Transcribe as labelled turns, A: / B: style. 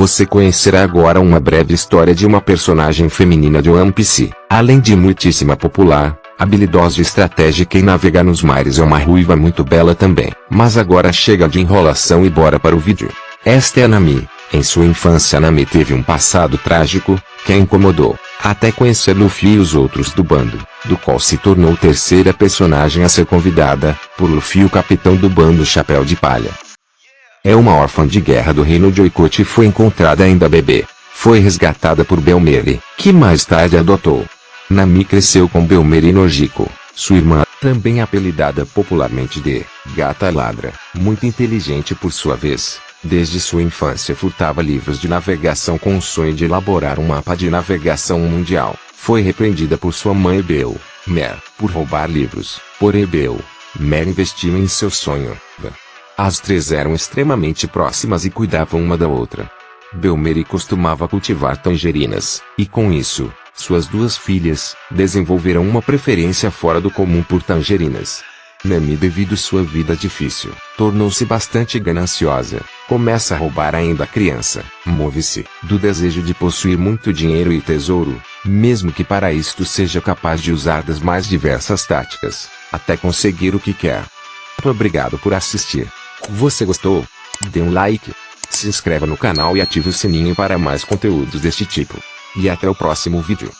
A: Você conhecerá agora uma breve história de uma personagem feminina de One Piece. Além de muitíssima popular, habilidosa e estratégica em navegar nos mares é uma ruiva muito bela também. Mas agora chega de enrolação e bora para o vídeo. Esta é a Nami. Em sua infância Nami teve um passado trágico, que a incomodou, até conhecer Luffy e os outros do bando, do qual se tornou terceira personagem a ser convidada, por Luffy o capitão do bando Chapéu de Palha. É uma órfã de guerra do reino de Oikot e foi encontrada ainda bebê. Foi resgatada por Belmeri, que mais tarde adotou. Nami cresceu com Belmeri Nojiko, sua irmã, também apelidada popularmente de Gata Ladra, muito inteligente por sua vez. Desde sua infância furtava livros de navegação com o sonho de elaborar um mapa de navegação mundial. Foi repreendida por sua mãe Bel, Mer, por roubar livros. Porém Bel, Mer investiu em seu sonho. As três eram extremamente próximas e cuidavam uma da outra. Belmeri costumava cultivar tangerinas, e com isso, suas duas filhas, desenvolveram uma preferência fora do comum por tangerinas. Nami devido sua vida difícil, tornou-se bastante gananciosa, começa a roubar ainda criança, move-se do desejo de possuir muito dinheiro e tesouro, mesmo que para isto seja capaz de usar das mais diversas táticas, até conseguir o que quer. Obrigado por assistir. Você gostou? Dê um like, se inscreva no canal e ative o sininho para mais conteúdos deste tipo. E até o próximo vídeo.